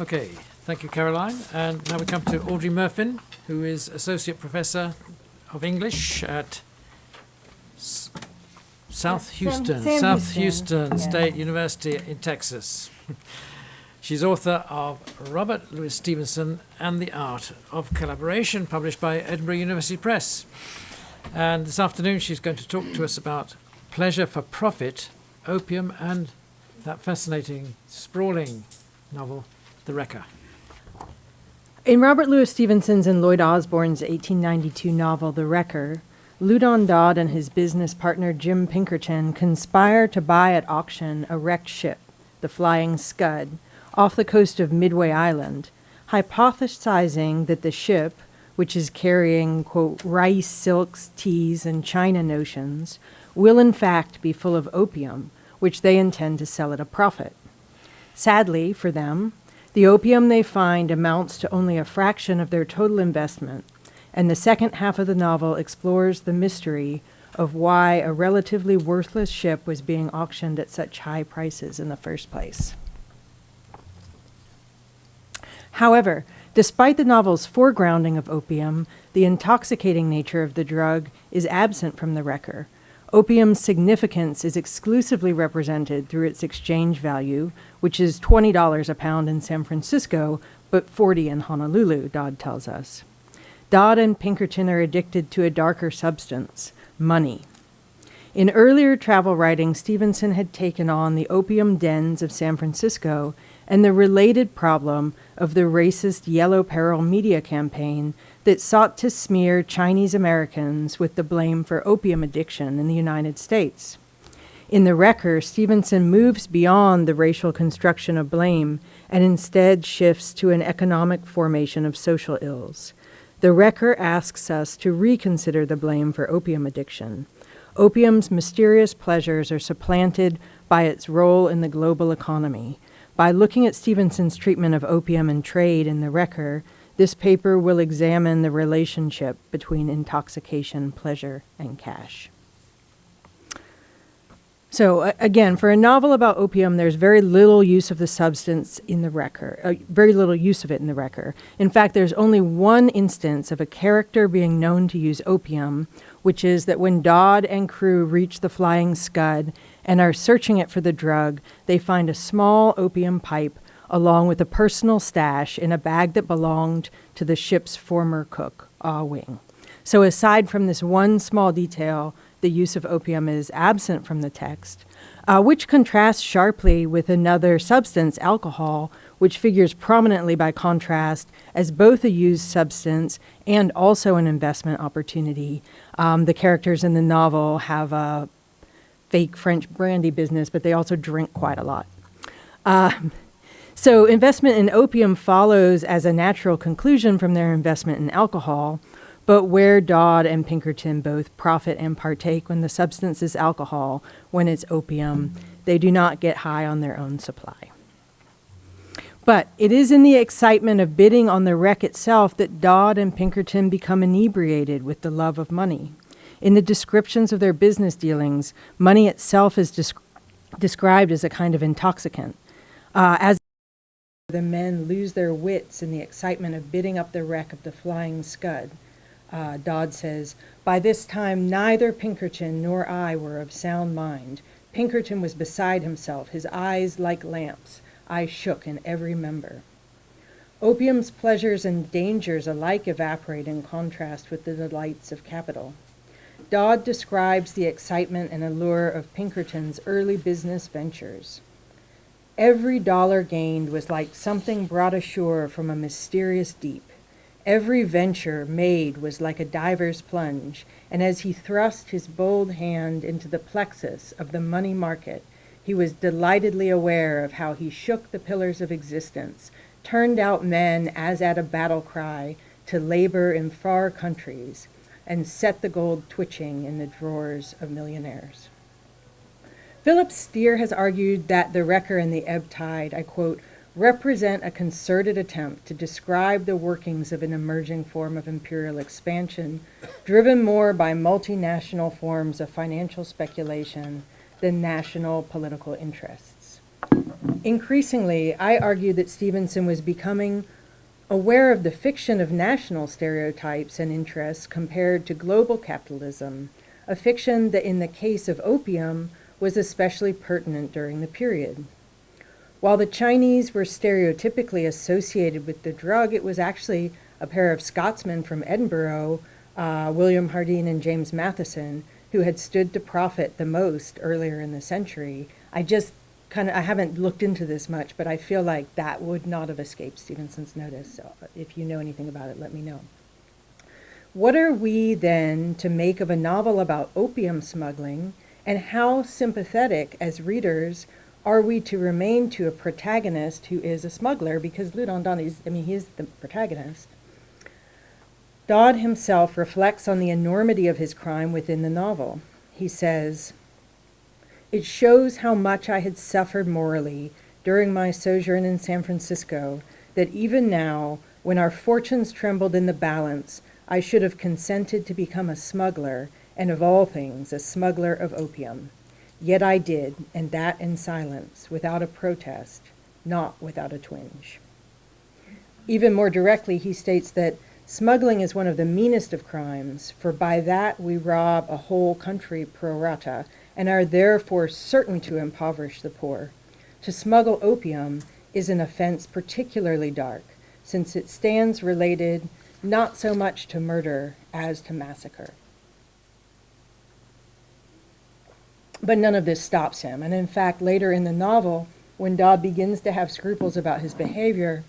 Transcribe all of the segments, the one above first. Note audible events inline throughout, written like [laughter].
Okay, thank you, Caroline. And now we come to Audrey Murfin, who is Associate Professor of English at S- South Sam- Houston, Sam South Houston, Houston yeah. State University in Texas. [laughs] She's author of Robert Louis Stevenson and the Art of Collaboration, published by Edinburgh University Press. And this afternoon, she's going to talk to us about pleasure for profit, opium, and that fascinating, sprawling novel, The Wrecker. In Robert Louis Stevenson's and Lloyd Osborne's 1892 novel, The Wrecker, Loudon Dodd and his business partner Jim Pinkerton conspire to buy at auction a wrecked ship, the Flying Scud, off the coast of Midway Island, hypothesizing that the ship, which is carrying, quote, rice, silks, teas, and China notions, will in fact be full of opium, which they intend to sell at a profit. Sadly for them, the opium they find amounts to only a fraction of their total investment, and the second half of the novel explores the mystery of why a relatively worthless ship was being auctioned at such high prices in the first place. However, despite the novel's foregrounding of opium, the intoxicating nature of the drug is absent from the wrecker. Opium's significance is exclusively represented through its exchange value, which is $20 a pound in San Francisco, but 40 in Honolulu, Dodd tells us. Dodd and Pinkerton are addicted to a darker substance, money. In earlier travel writing, Stevenson had taken on the opium dens of San Francisco and the related problem of the racist Yellow Peril media campaign that sought to smear Chinese Americans with the blame for opium addiction in the United States. In The Wrecker, Stevenson moves beyond the racial construction of blame and instead shifts to an economic formation of social ills. The Wrecker asks us to reconsider the blame for opium addiction. Opium's mysterious pleasures are supplanted by its role in the global economy. By looking at Stevenson's treatment of opium and trade in The Wrecker, this paper will examine the relationship between intoxication, pleasure, and cash. So again, for a novel about opium, there's very little use of the substance in the Wrecker, uh, very little use of it in the Wrecker. In fact, there's only one instance of a character being known to use opium, which is that when Dodd and crew reach the Flying Scud and are searching it for the drug, they find a small opium pipe along with a personal stash in a bag that belonged to the ship's former cook, Ah Wing. So aside from this one small detail, the use of opium is absent from the text, uh, which contrasts sharply with another substance, alcohol, which figures prominently by contrast as both a used substance and also an investment opportunity. Um, the characters in the novel have a fake French brandy business, but they also drink quite a lot. Um, so, investment in opium follows as a natural conclusion from their investment in alcohol, but where Dodd and Pinkerton both profit and partake when the substance is alcohol, when it's opium, they do not get high on their own supply. But it is in the excitement of bidding on the wreck itself that Dodd and Pinkerton become inebriated with the love of money. In the descriptions of their business dealings, money itself is desc- described as a kind of intoxicant. Uh, as the men lose their wits in the excitement of bidding up the wreck of the Flying Scud. Uh, Dodd says, By this time, neither Pinkerton nor I were of sound mind. Pinkerton was beside himself, his eyes like lamps. I shook in every member. Opium's pleasures and dangers alike evaporate in contrast with the delights of capital. Dodd describes the excitement and allure of Pinkerton's early business ventures. Every dollar gained was like something brought ashore from a mysterious deep. Every venture made was like a diver's plunge, and as he thrust his bold hand into the plexus of the money market, he was delightedly aware of how he shook the pillars of existence, turned out men as at a battle cry to labor in far countries, and set the gold twitching in the drawers of millionaires. Philip Steer has argued that the wrecker and the ebb tide, I quote, represent a concerted attempt to describe the workings of an emerging form of imperial expansion, driven more by multinational forms of financial speculation than national political interests. Increasingly, I argue that Stevenson was becoming aware of the fiction of national stereotypes and interests compared to global capitalism, a fiction that in the case of opium was especially pertinent during the period. While the Chinese were stereotypically associated with the drug, it was actually a pair of Scotsmen from Edinburgh, uh, William Jardine and James Matheson, who had stood to profit the most earlier in the century. I just kind of, I haven't looked into this much, but I feel like that would not have escaped Stevenson's notice. So if you know anything about it, let me know. What are we then to make of a novel about opium smuggling, and how sympathetic as readers are we to remain to a protagonist who is a smuggler? Because Loudon Dodd is, I mean, he is the protagonist. Dodd himself reflects on the enormity of his crime within the novel. He says, It shows how much I had suffered morally during my sojourn in San Francisco that even now, when our fortunes trembled in the balance, I should have consented to become a smuggler, and of all things, a smuggler of opium. Yet I did, and that in silence, without a protest, not without a twinge. Even more directly, he states that Smuggling is one of the meanest of crimes, for by that we rob a whole country pro rata, and are therefore certain to impoverish the poor. To smuggle opium is an offense particularly dark, since it stands related not so much to murder as to massacre. But none of this stops him, and in fact, later in the novel, when Dodd begins to have scruples about his behavior,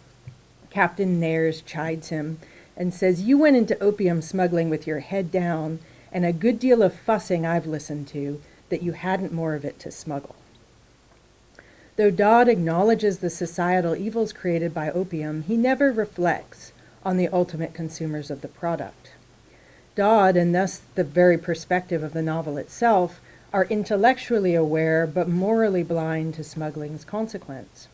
Captain Nares chides him and says, You went into opium smuggling with your head down, and a good deal of fussing I've listened to that you hadn't more of it to smuggle. Though Dodd acknowledges the societal evils created by opium, he never reflects on the ultimate consumers of the product. Dodd, and thus the very perspective of the novel itself, are intellectually aware but morally blind to smuggling's consequence.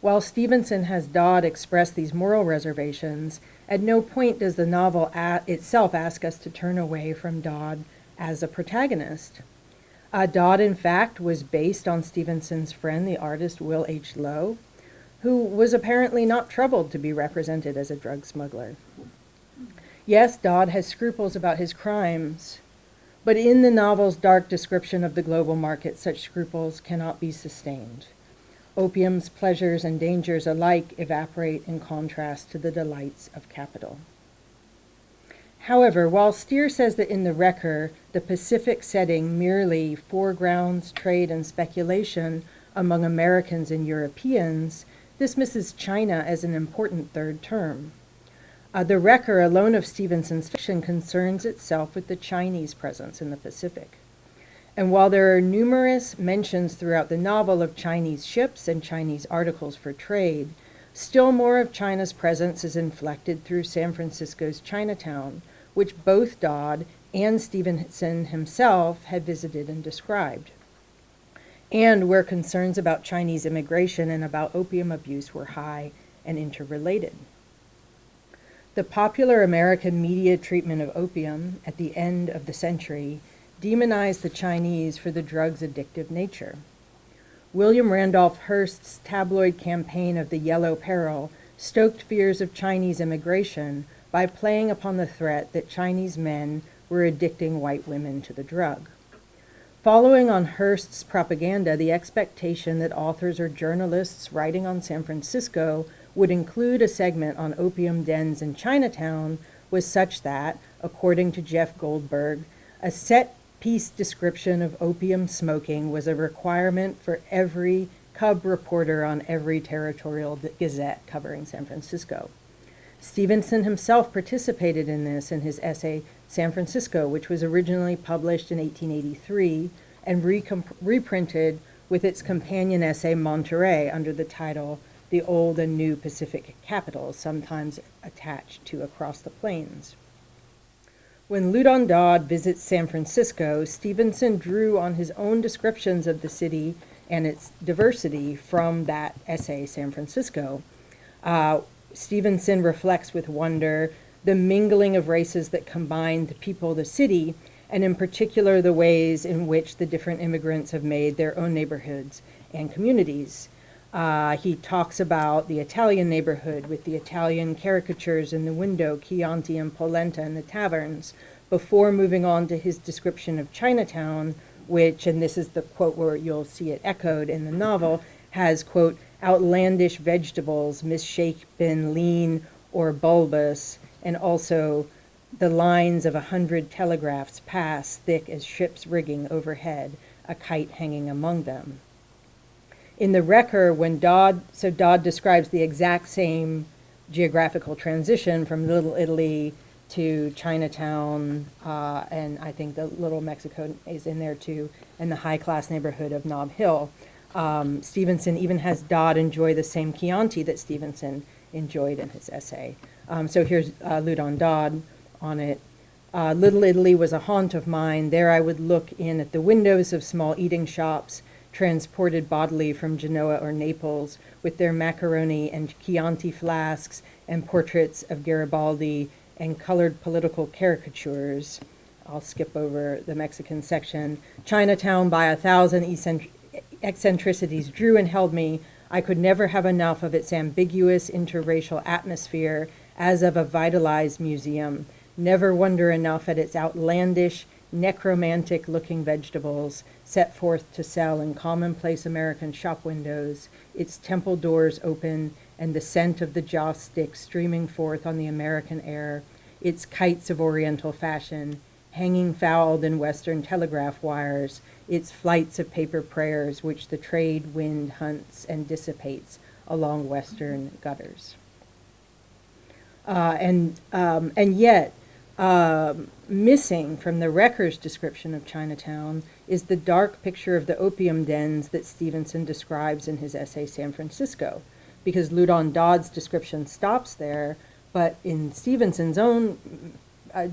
While Stevenson has Dodd express these moral reservations, at no point does the novel itself ask us to turn away from Dodd as a protagonist. Uh, Dodd, in fact, was based on Stevenson's friend, the artist Will H. Low, who was apparently not troubled to be represented as a drug smuggler. Yes, Dodd has scruples about his crimes, but in the novel's dark description of the global market, such scruples cannot be sustained. Opium's pleasures and dangers alike evaporate in contrast to the delights of capital. However, while Steer says that in the Wrecker, the Pacific setting merely foregrounds trade and speculation among Americans and Europeans, this misses China as an important third term. Uh, the Wrecker, alone of Stevenson's fiction, concerns itself with the Chinese presence in the Pacific. And while there are numerous mentions throughout the novel of Chinese ships and Chinese articles for trade, still more of China's presence is inflected through San Francisco's Chinatown, which both Dodd and Stevenson himself had visited and described, and where concerns about Chinese immigration and about opium abuse were high and interrelated. The popular American media treatment of opium at the end of the century demonized the Chinese for the drug's addictive nature. William Randolph Hearst's tabloid campaign of the Yellow Peril stoked fears of Chinese immigration by playing upon the threat that Chinese men were addicting white women to the drug. Following on Hearst's propaganda, the expectation that authors or journalists writing on San Francisco would include a segment on opium dens in Chinatown was such that, according to Jeff Goldberg, a set piece description of opium smoking was a requirement for every cub reporter on every territorial gazette covering San Francisco. Stevenson himself participated in this in his essay San Francisco, which was originally published in 1883 and reprinted with its companion essay Monterey under the title The Old and New Pacific Capitals, sometimes attached to Across the Plains. When Loudon Dodd visits San Francisco, Stevenson drew on his own descriptions of the city and its diversity from that essay, San Francisco. Uh, Stevenson reflects with wonder the mingling of races that combine the people the city, and in particular the ways in which the different immigrants have made their own neighborhoods and communities. Uh, he talks about the Italian neighborhood with the Italian caricatures in the window, Chianti and polenta in the taverns, before moving on to his description of Chinatown, which, and this is the quote where you'll see it echoed in the novel, has, quote, outlandish vegetables, misshapen, lean, or bulbous, and also the lines of a hundred telegraphs pass thick as ship's rigging overhead, a kite hanging among them. In the Wrecker, when Dodd, so Dodd describes the exact same geographical transition from Little Italy to Chinatown, uh, and I think the Little Mexico is in there too, and the high class neighborhood of Nob Hill. Um, Stevenson even has Dodd enjoy the same Chianti that Stevenson enjoyed in his essay. Um, so here's uh, Loudon Dodd on it. Uh, Little Italy was a haunt of mine. There I would look in at the windows of small eating shops, transported bodily from Genoa or Naples, with their macaroni and Chianti flasks and portraits of Garibaldi and colored political caricatures. I'll skip over the Mexican section. Chinatown by a thousand eccentricities drew and held me. I could never have enough of its ambiguous interracial atmosphere as of a vitalized museum never wonder enough at its outlandish, necromantic looking vegetables set forth to sell in commonplace American shop windows, its temple doors open, and the scent of the joss stick streaming forth on the American air, its kites of Oriental fashion, hanging fouled in Western telegraph wires, its flights of paper prayers which the trade wind hunts and dissipates along Western gutters. Uh, and, um, and yet, um, missing from the Wrecker's description of Chinatown is the dark picture of the opium dens that Stevenson describes in his essay San Francisco, because Loudon Dodd's description stops there, but in Stevenson's own uh,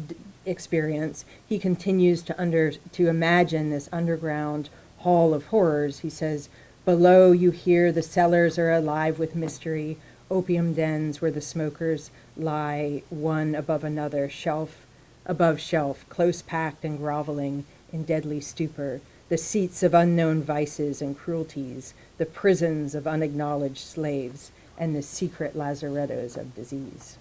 experience, he continues to under to imagine this underground hall of horrors. He says, "Below you hear the cellars are alive with mystery, opium dens where the smokers lie one above another, shelf above shelf, close packed and groveling in deadly stupor, the seats of unknown vices and cruelties, the prisons of unacknowledged slaves, and the secret lazarettos of disease.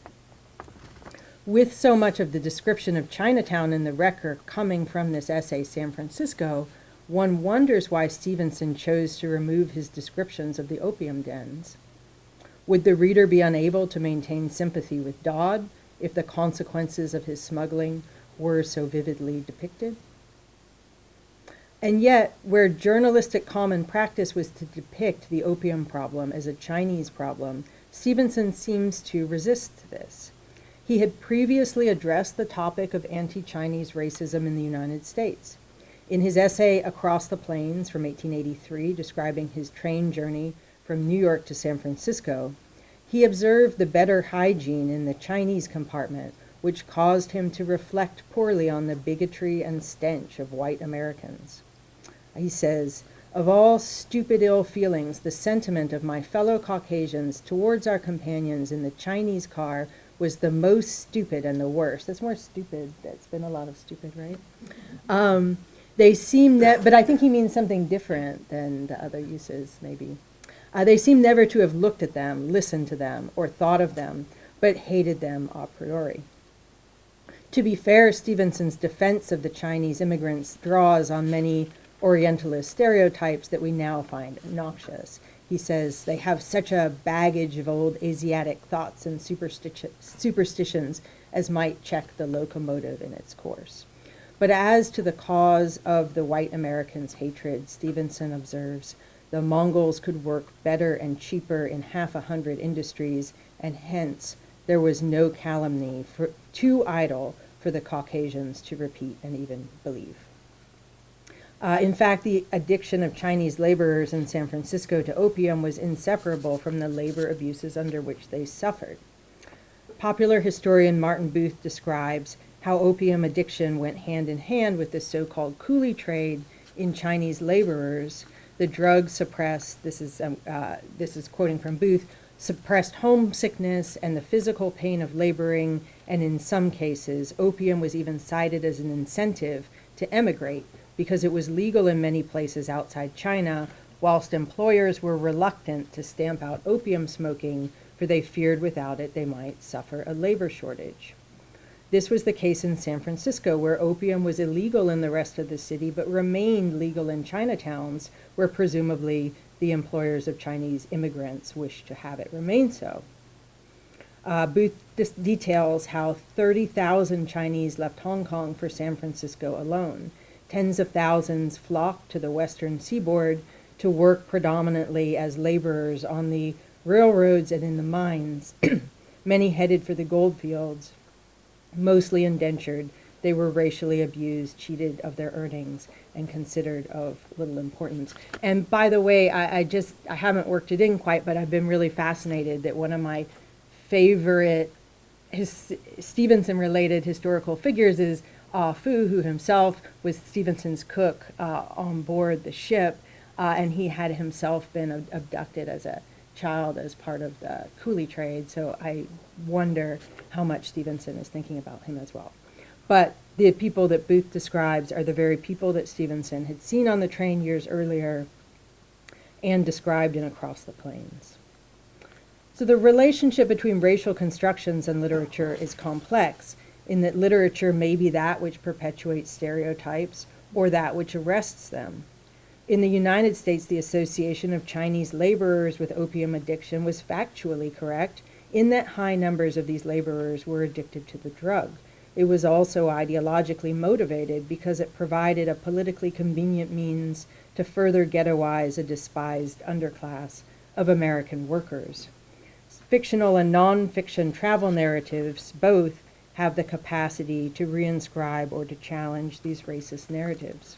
With so much of the description of Chinatown in the Wrecker coming from this essay, San Francisco, one wonders why Stevenson chose to remove his descriptions of the opium dens. Would the reader be unable to maintain sympathy with Dodd if the consequences of his smuggling were so vividly depicted? And yet, where journalistic common practice was to depict the opium problem as a Chinese problem, Stevenson seems to resist this. He had previously addressed the topic of anti Chinese racism in the United States. In his essay Across the Plains from 1883, describing his train journey from New York to San Francisco, he observed the better hygiene in the Chinese compartment, which caused him to reflect poorly on the bigotry and stench of white Americans. He says, Of all stupid ill feelings, the sentiment of my fellow Caucasians towards our companions in the Chinese car was the most stupid and the worst. That's more stupid. That's been a lot of stupid, right? Um, they seem that, but I think he means something different than the other uses, maybe. Uh, they seem never to have looked at them, listened to them, or thought of them, but hated them a priori. To be fair, Stevenson's defense of the Chinese immigrants draws on many Orientalist stereotypes that we now find noxious. He says they have such a baggage of old Asiatic thoughts and superstition, superstitions as might check the locomotive in its course. But as to the cause of the white Americans' hatred, Stevenson observes, the Mongols could work better and cheaper in half a hundred industries, and hence there was no calumny for, too idle for the Caucasians to repeat and even believe. Uh, in fact, the addiction of Chinese laborers in San Francisco to opium was inseparable from the labor abuses under which they suffered. Popular historian Martin Booth describes how opium addiction went hand in hand with the so called coolie trade in Chinese laborers the drug suppressed, this is, um, uh, this is quoting from Booth, suppressed homesickness and the physical pain of laboring, and in some cases, opium was even cited as an incentive to emigrate because it was legal in many places outside China, whilst employers were reluctant to stamp out opium smoking, for they feared without it they might suffer a labor shortage. This was the case in San Francisco, where opium was illegal in the rest of the city but remained legal in Chinatowns, where presumably the employers of Chinese immigrants wished to have it remain so. Uh, Booth details how 30,000 Chinese left Hong Kong for San Francisco alone. Tens of thousands flocked to the western seaboard to work predominantly as laborers on the railroads and in the mines. [clears throat] Many headed for the gold fields, mostly indentured. They were racially abused, cheated of their earnings, and considered of little importance. And by the way, I, I just I haven't worked it in quite, but I've been really fascinated that one of my favorite his, Stevenson related historical figures is Ah Fu, who himself was Stevenson's cook uh, on board the ship, uh, and he had himself been ab- abducted as a child as part of the coolie trade. So I wonder how much Stevenson is thinking about him as well. But the people that Booth describes are the very people that Stevenson had seen on the train years earlier and described in Across the Plains. So the relationship between racial constructions and literature is complex in that literature may be that which perpetuates stereotypes or that which arrests them. In the United States, the association of Chinese laborers with opium addiction was factually correct in that high numbers of these laborers were addicted to the drug. It was also ideologically motivated because it provided a politically convenient means to further ghettoize a despised underclass of American workers. Fictional and nonfiction travel narratives both have the capacity to reinscribe or to challenge these racist narratives.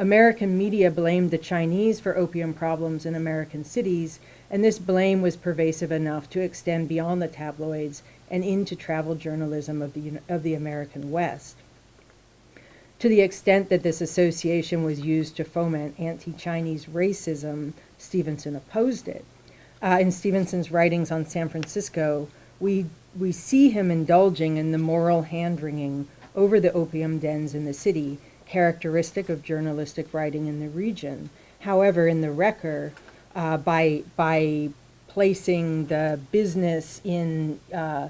American media blamed the Chinese for opium problems in American cities, and this blame was pervasive enough to extend beyond the tabloids and into travel journalism of the, of the American West. To the extent that this association was used to foment anti Chinese racism, Stevenson opposed it. Uh, in Stevenson's writings on San Francisco, we, we see him indulging in the moral hand wringing over the opium dens in the city, characteristic of journalistic writing in the region. However, in the Wrecker, uh, by, by placing the business in uh,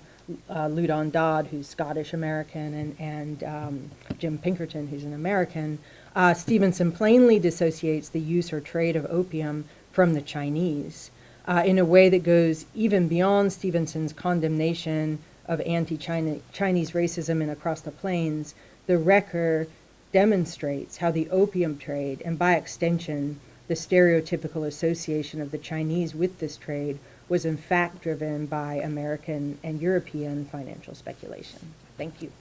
uh, Loudon Dodd, who's Scottish American, and, and um, Jim Pinkerton, who's an American, uh, Stevenson plainly dissociates the use or trade of opium from the Chinese uh, in a way that goes even beyond Stevenson's condemnation of anti-Chinese racism in Across the Plains. The Wrecker demonstrates how the opium trade, and by extension, the stereotypical association of the Chinese with this trade, was in fact driven by American and European financial speculation. Thank you.